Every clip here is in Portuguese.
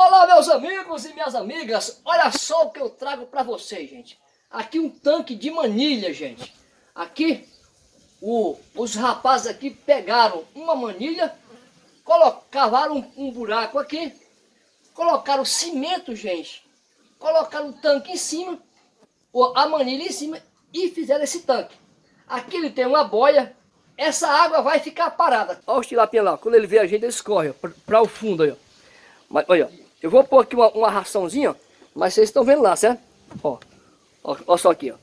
Olá meus amigos e minhas amigas, olha só o que eu trago para vocês, gente. Aqui um tanque de manilha, gente. Aqui, o, os rapazes aqui pegaram uma manilha, colocaram um, um buraco aqui, colocaram cimento, gente. Colocaram o tanque em cima, a manilha em cima e fizeram esse tanque. Aqui ele tem uma boia, essa água vai ficar parada. Olha o tilapinha lá, quando ele vê a gente, ele escorre para o fundo aí, ó. Mas, olha, eu vou pôr aqui uma, uma raçãozinha, mas vocês estão vendo lá, certo? Ó, ó, ó só aqui, ó.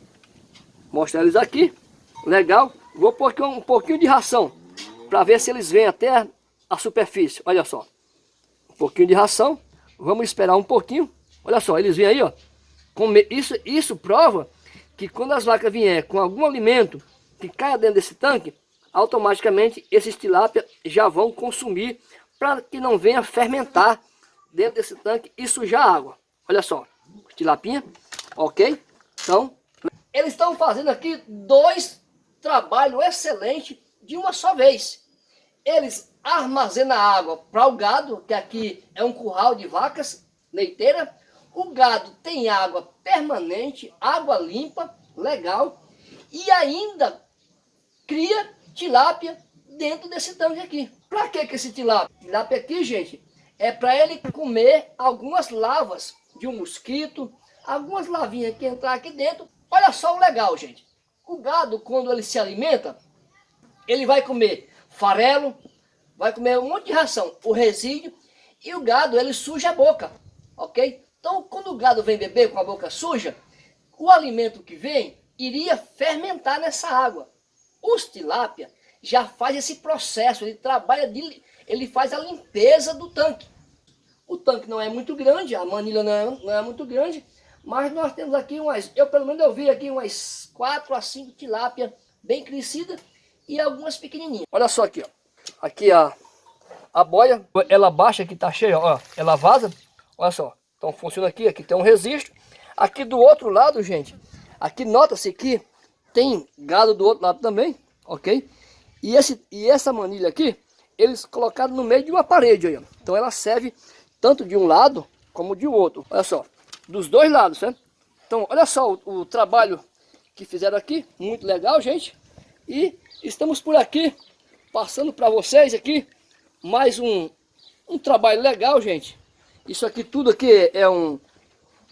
Mostrar eles aqui, legal. Vou pôr aqui um, um pouquinho de ração, para ver se eles vêm até a superfície. Olha só, um pouquinho de ração. Vamos esperar um pouquinho. Olha só, eles vêm aí, ó. Isso, isso prova que quando as vacas vierem com algum alimento que caia dentro desse tanque, automaticamente esses tilápia já vão consumir para que não venha fermentar dentro desse tanque e sujar a água. Olha só, tilapinha, ok? Então, eles estão fazendo aqui dois trabalhos excelentes de uma só vez. Eles armazenam água para o gado, que aqui é um curral de vacas leiteiras. O gado tem água permanente, água limpa, legal. E ainda cria tilápia dentro desse tanque aqui. Para que, que esse tilápia? Tilápia aqui, gente, é para ele comer algumas lavas de um mosquito, algumas lavinhas que entrar aqui dentro. Olha só o legal, gente. O gado, quando ele se alimenta, ele vai comer farelo, vai comer um monte de ração, o resíduo, e o gado, ele suja a boca, ok? Então, quando o gado vem beber com a boca suja, o alimento que vem iria fermentar nessa água. Os tilápia já faz esse processo, ele trabalha de ele faz a limpeza do tanque. O tanque não é muito grande, a manilha não é, não é muito grande, mas nós temos aqui umas, eu pelo menos eu vi aqui umas 4 a 5 tilápia bem crescidas e algumas pequenininhas. Olha só aqui, ó. Aqui a, a boia, ela baixa que tá cheia, ó, ela vaza, olha só. Então funciona aqui, aqui tem um registro. Aqui do outro lado, gente, aqui nota-se que tem gado do outro lado também, ok? E, esse, e essa manilha aqui, eles colocaram no meio de uma parede aí, ó. Então ela serve tanto de um lado como de outro. Olha só, dos dois lados, certo? Então olha só o, o trabalho que fizeram aqui, muito legal, gente. E estamos por aqui, passando para vocês aqui, mais um, um trabalho legal, gente. Isso aqui tudo aqui é um,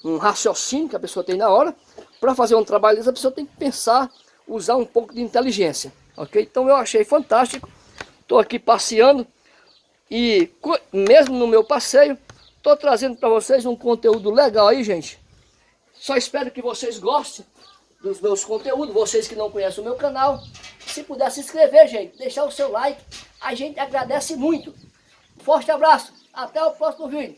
um raciocínio que a pessoa tem na hora. Para fazer um trabalho a pessoa tem que pensar, usar um pouco de inteligência, ok? Então eu achei fantástico. Estou aqui passeando e mesmo no meu passeio, estou trazendo para vocês um conteúdo legal aí, gente. Só espero que vocês gostem dos meus conteúdos, vocês que não conhecem o meu canal. Se puder se inscrever, gente, deixar o seu like, a gente agradece muito. Forte abraço, até o próximo vídeo.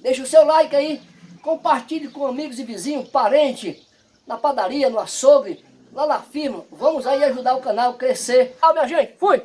Deixa o seu like aí, compartilhe com amigos e vizinhos, parente, na padaria, no açougue, lá na firma. Vamos aí ajudar o canal a crescer. Tchau, minha gente. Fui!